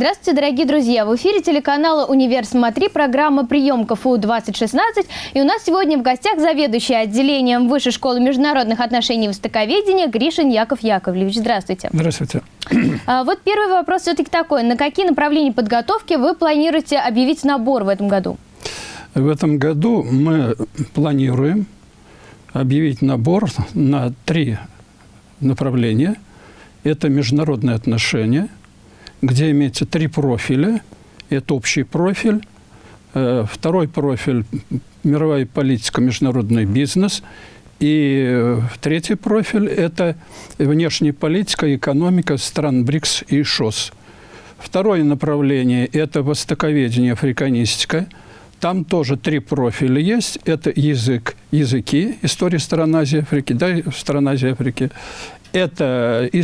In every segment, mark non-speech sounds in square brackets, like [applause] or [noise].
Здравствуйте, дорогие друзья! В эфире телеканала «Универ Смотри» программа «Прием КФУ-2016». И у нас сегодня в гостях заведующий отделением Высшей школы международных отношений и востоковедения Гришин Яков Яковлевич. Здравствуйте. Здравствуйте. А, вот первый вопрос все-таки такой. На какие направления подготовки вы планируете объявить набор в этом году? В этом году мы планируем объявить набор на три направления. Это международные отношения – где имеется три профиля. Это общий профиль, э, второй профиль – мировая политика, международный бизнес, и э, третий профиль – это внешняя политика, экономика стран БРИКС и ШОС. Второе направление – это востоковедение, африканистика. Там тоже три профиля есть. Это язык, языки, история стран Азии, Африки, да, стран Азии, Африки это э,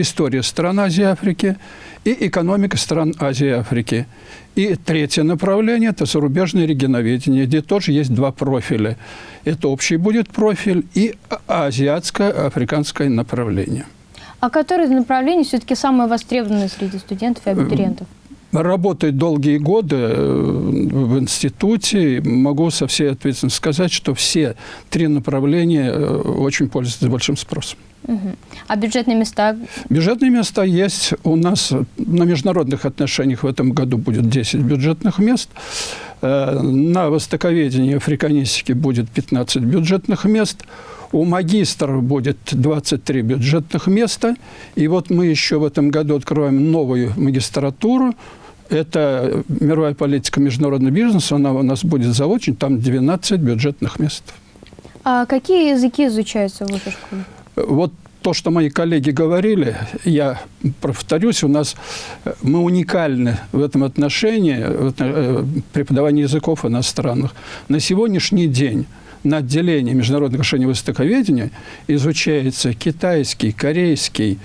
история стран Азии и Африки и экономика стран Азии и Африки. И третье направление – это зарубежное регионоведение, где тоже есть два профиля. Это общий будет профиль и азиатско-африканское направление. А которое из направлений все-таки самое востребованное среди студентов и абитуриентов? Работаю долгие годы э, в институте. Могу со всей ответственностью сказать, что все три направления э, очень пользуются большим спросом. Угу. А бюджетные места? Бюджетные места есть. У нас на международных отношениях в этом году будет 10 бюджетных мест. Э, на востоковедении африканистики будет 15 бюджетных мест. У магистров будет 23 бюджетных места. И вот мы еще в этом году открываем новую магистратуру это мировая политика международный бизнес, она у нас будет заочно, там 12 бюджетных мест. А какие языки изучаются в вашей школе? Вот то, что мои коллеги говорили, я повторюсь, у нас мы уникальны в этом отношении, в э, преподавании языков иностранных. На сегодняшний день на отделении международных отношений востоковедения изучается китайский, корейский,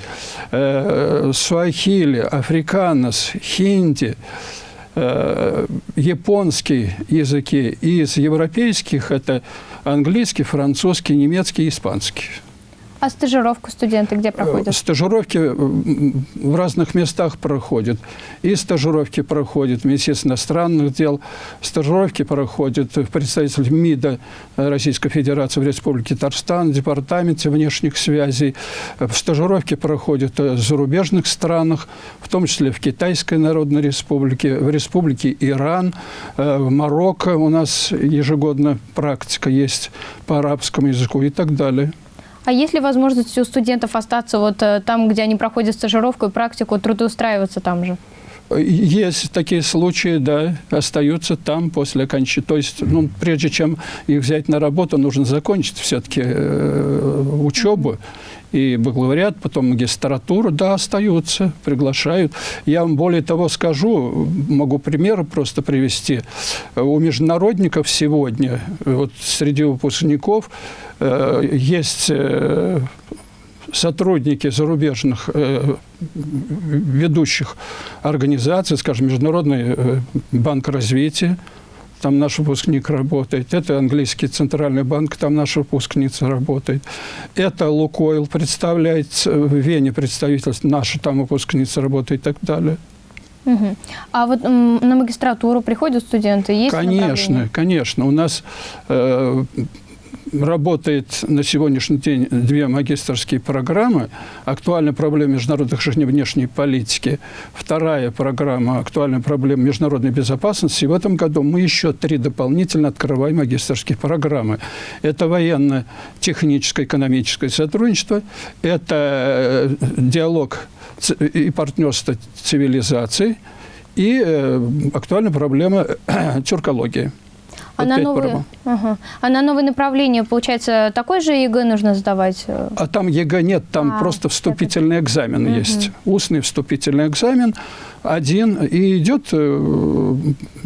э, суахили, африканос, хинди, э, японский языки. Из европейских это английский, французский, немецкий, испанский. А стажировку студенты где проходят? Стажировки в разных местах проходят. И стажировки проходят в Министерстве иностранных дел, стажировки проходят в представительстве МИДа Российской Федерации в Республике Татарстан, Департаменте внешних связей. Стажировки проходят в зарубежных странах, в том числе в Китайской Народной Республике, в Республике Иран, э, в Марокко у нас ежегодно практика есть по арабскому языку и так далее. А есть ли возможность у студентов остаться вот э, там, где они проходят стажировку и практику, трудоустраиваться там же? Есть такие случаи, да, остаются там после окончания. То есть, ну, прежде чем их взять на работу, нужно закончить все-таки э, учебу. И бакалавриат, потом магистратуру, да, остаются, приглашают. Я вам более того скажу, могу примеры просто привести. У международников сегодня, вот среди выпускников, э, есть... Э, сотрудники зарубежных э, ведущих организаций, скажем, Международный э, банк развития, там наш выпускник работает. Это английский центральный банк, там наша выпускница работает. Это Лукойл представляет в Вене представительство, наша там выпускница работает и так далее. Угу. А вот на магистратуру приходят студенты? Есть конечно, конечно. У нас э, работает на сегодняшний день две магистрские программы. Актуальная проблема международных отношений внешней политики. Вторая программа «Актуальная проблема международной безопасности». И в этом году мы еще три дополнительно открываем магистрские программы. Это военно-техническое экономическое сотрудничество, это э, диалог и партнерство цивилизаций, и э, актуальная проблема [clears throat] тюркологии. А на, новые, ага. а на новое направление, получается, такой же ЕГЭ нужно сдавать? А там ЕГЭ нет, там а, просто вступительный это... экзамен угу. есть. Устный вступительный экзамен один, и идет э,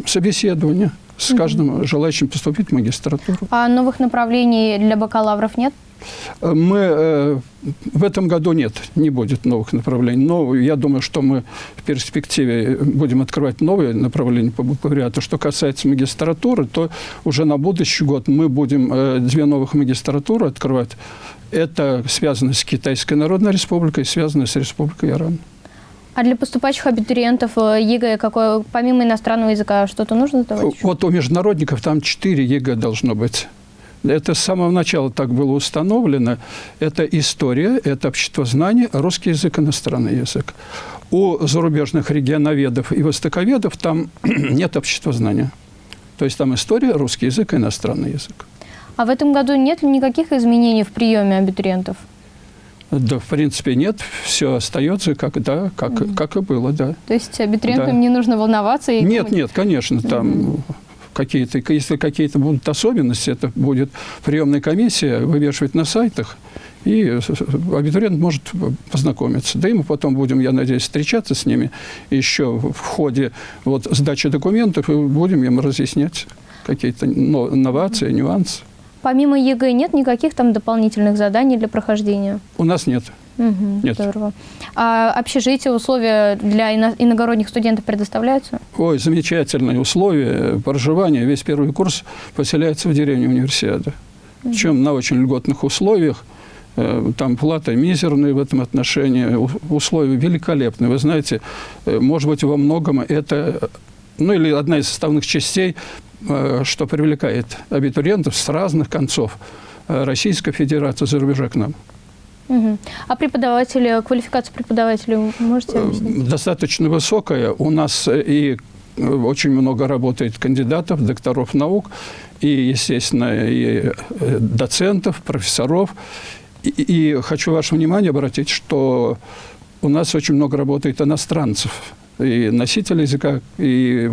собеседование с каждым желающим поступить в магистратуру. А новых направлений для бакалавров нет? Мы э, в этом году нет, не будет новых направлений. Но я думаю, что мы в перспективе будем открывать новые направления по бакалавриату. Что касается магистратуры, то уже на будущий год мы будем э, две новых магистратуры открывать. Это связано с Китайской Народной Республикой, связано с Республикой Иран. А для поступающих абитуриентов э, ЕГЭ какое, помимо иностранного языка, что-то нужно сдавать? Вот у международников там 4 ЕГЭ должно быть. Это с самого начала так было установлено. Это история, это обществознание, русский язык, иностранный язык. У зарубежных регионоведов и востоковедов там [clears throat] нет обществознания. То есть там история, русский язык и иностранный язык. А в этом году нет ли никаких изменений в приеме абитуриентов? Да, в принципе, нет. Все остается, как, да, как, mm как и было, да. То есть абитуриентам да. не нужно волноваться? И нет, думать... нет, конечно, там... Mm какие-то, если какие-то будут особенности, это будет приемная комиссия вывешивать на сайтах, и абитуриент может познакомиться. Да и мы потом будем, я надеюсь, встречаться с ними еще в ходе вот, сдачи документов, и будем им разъяснять какие-то новации, нюансы. Помимо ЕГЭ нет никаких там дополнительных заданий для прохождения? У нас нет. Угу, Нет. Здорово. А общежитие, условия для иногородних студентов предоставляются? Ой, замечательные условия проживания. Весь первый курс поселяется в деревне универсиады. Угу. Причем на очень льготных условиях. Э, там плата мизерная в этом отношении, условия великолепные. Вы знаете, э, может быть, во многом это, ну или одна из составных частей, э, что привлекает абитуриентов с разных концов Российской Федерации за рубежа к нам. Угу. А преподаватели, квалификация преподавателей можете объяснить? Достаточно высокая. У нас и очень много работает кандидатов, докторов наук, и, естественно, и доцентов, профессоров. И, и хочу ваше внимание обратить, что у нас очень много работает иностранцев, и носителей языка, и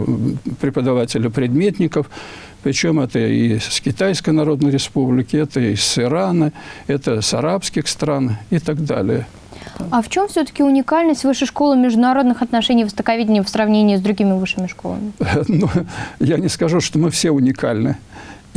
преподавателей предметников. Причем это и с Китайской Народной Республики, это и с Ирана, это с арабских стран и так далее. А в чем все-таки уникальность Высшей школы международных отношений востоковедения в сравнении с другими высшими школами? [laughs] Ну, я не скажу, что мы все уникальны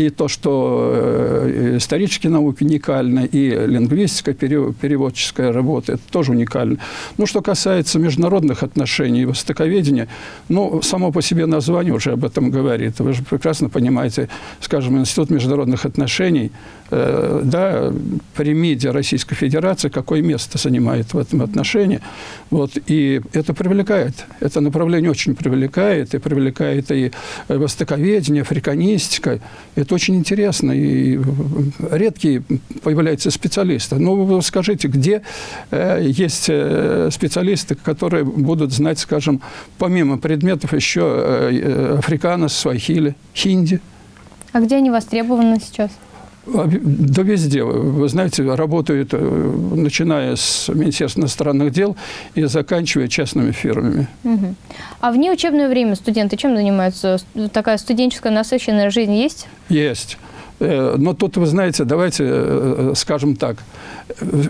и то, что э, исторические науки уникальны, и лингвистика, переводческая работа, это тоже уникально. Ну, что касается международных отношений и востоковедения, ну, само по себе название уже об этом говорит. Вы же прекрасно понимаете, скажем, Институт международных отношений, да, при МИДе Российской Федерации, какое место занимает в этом отношении. Вот, и это привлекает, это направление очень привлекает, и привлекает и востоковедение, африканистика, это очень интересно, и редкие появляются специалисты. Ну, вы скажите, где э, есть э, специалисты, которые будут знать, скажем, помимо предметов еще э, африканос, свахили, хинди? А где они востребованы сейчас? Да везде. Вы знаете, работают, э, начиная с Министерства иностранных дел и заканчивая частными фирмами. Угу. А в неучебное время студенты чем занимаются? Такая студенческая насыщенная жизнь есть? Есть. Э, но тут, вы знаете, давайте э, скажем так,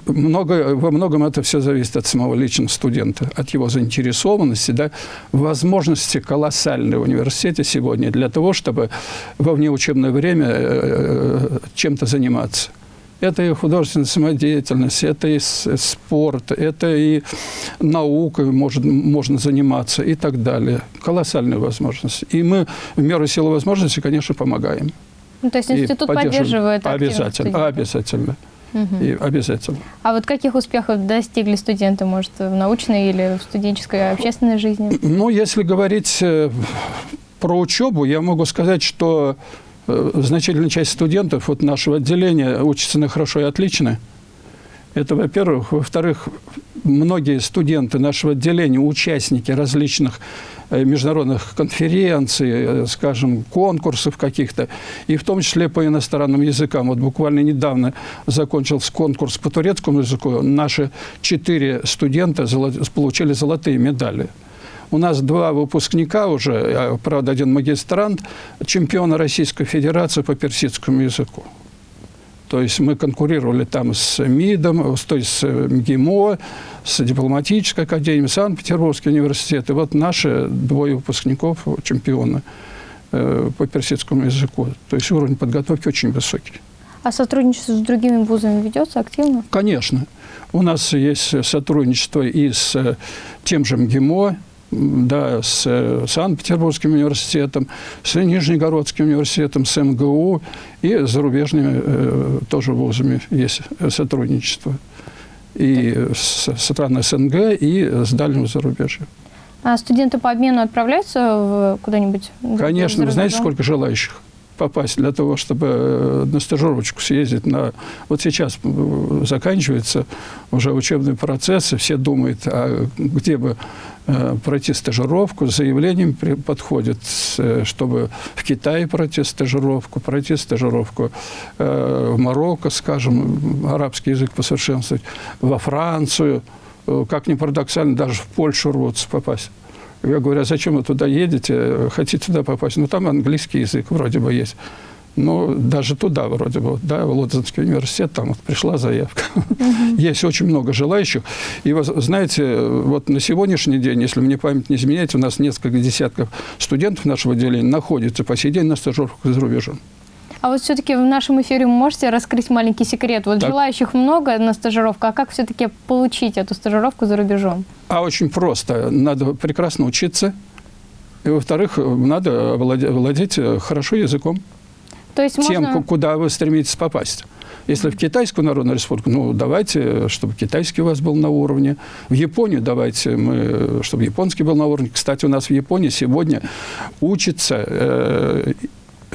много, во многом это все зависит от самого личного студента, от его заинтересованности, да, возможности колоссальные в университете сегодня для того, чтобы во внеучебное время э, чем-то заниматься. Это и художественная самодеятельность, это и спорт, это и наука может, можно заниматься и так далее. Колоссальные возможности. И мы в меру силы возможности, конечно, помогаем. Ну, то есть институт поддерживает Обязательно, обязательно. Угу. И обязательно. А вот каких успехов достигли студенты, может, в научной или в студенческой общественной жизни? Ну, если говорить э, про учебу, я могу сказать, что э, значительная часть студентов вот нашего отделения учатся на хорошо и отлично. Это, во-первых. Во-вторых, многие студенты нашего отделения, участники различных э, международных конференций, э, скажем, конкурсов каких-то, и в том числе по иностранным языкам. Вот буквально недавно закончился конкурс по турецкому языку. Наши четыре студента получили золотые медали. У нас два выпускника уже, а, правда, один магистрант, чемпиона Российской Федерации по персидскому языку. То есть мы конкурировали там с МИДом, то есть с МГИМО, с дипломатической академией, Санкт-Петербургский университет. И вот наши двое выпускников чемпионы э, по персидскому языку. То есть уровень подготовки очень высокий. А сотрудничество с другими вузами ведется активно? Конечно. У нас есть сотрудничество и с тем же МГИМО, да, с э, Санкт-Петербургским университетом, с Нижнегородским университетом, с МГУ и зарубежными э, тоже вузами есть сотрудничество. и с стран СНГ, и с дальнего зарубежья. А студенты по обмену отправляются куда-нибудь? Конечно. Вы знаете, сколько желающих попасть для того, чтобы э, на стажировочку съездить на... Вот сейчас э, заканчивается уже учебный процесс, и все думают, а где бы э, пройти стажировку, с заявлением э, чтобы в Китае пройти стажировку, пройти стажировку в Марокко, скажем, арабский язык посовершенствовать, во Францию, как ни парадоксально, даже в Польшу рвутся попасть. Я говорю, а зачем вы туда едете, хотите туда попасть? Ну, там английский язык вроде бы есть. Ну, даже туда вроде бы, да, в Лондонский университет, там вот пришла заявка. [laughs] Есть очень много желающих. И, вы знаете, вот на сегодняшний день, если мне память не изменяет, у нас несколько десятков студентов нашего отделения находятся по сей день на стажировках за рубежом. А вот все-таки в нашем эфире вы можете раскрыть маленький секрет? Вот Так. желающих много на стажировку, а как все-таки получить эту стажировку за рубежом? А очень просто. Надо прекрасно учиться. И, во-вторых, надо владе- владеть э, хорошо языком. То есть тем, можно... ку- куда вы стремитесь попасть. Если в Китайскую Народную Республику, ну, давайте, чтобы китайский у вас был на уровне. В Японию давайте, мы, чтобы японский был на уровне. Кстати, у нас в Японии сегодня учится э,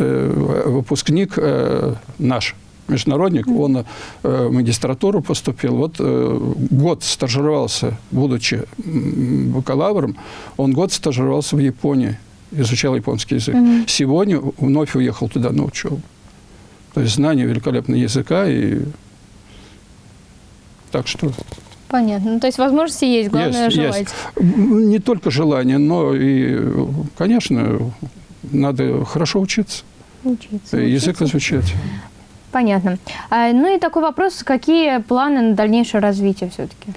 выпускник э, наш, международник, он э, в магистратуру поступил. Вот э, год стажировался, будучи бакалавром, он год стажировался в Японии, изучал японский язык. Сегодня вновь уехал туда на учебу. То есть знание великолепного языка и так что Понятно. Ну, то есть возможности есть, главное есть, желать. есть. Не только желание, но и, конечно, надо хорошо учиться, Учиться, язык учиться. изучать. Понятно. А, ну и такой вопрос, какие планы на дальнейшее развитие все-таки?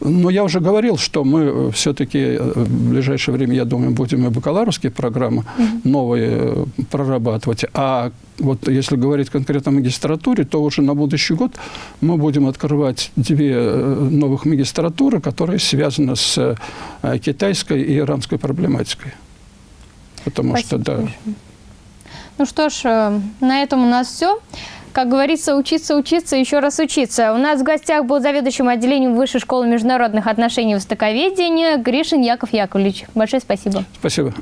Но я уже говорил, что мы все-таки в ближайшее время, я думаю, будем и бакалаврские программы новые э, прорабатывать. А вот если говорить конкретно о магистратуре, то уже на будущий год мы будем открывать две э, новых магистратуры, которые связаны с э, китайской и иранской проблематикой. Потому что, Спасибо да, большое. Ну что ж, э, на этом у нас все. Как говорится, учиться, учиться, еще раз учиться. У нас в гостях был заведующим отделением Высшей школы международных отношений и востоковедения Гришин Яков Яковлевич. Большое спасибо. спасибо.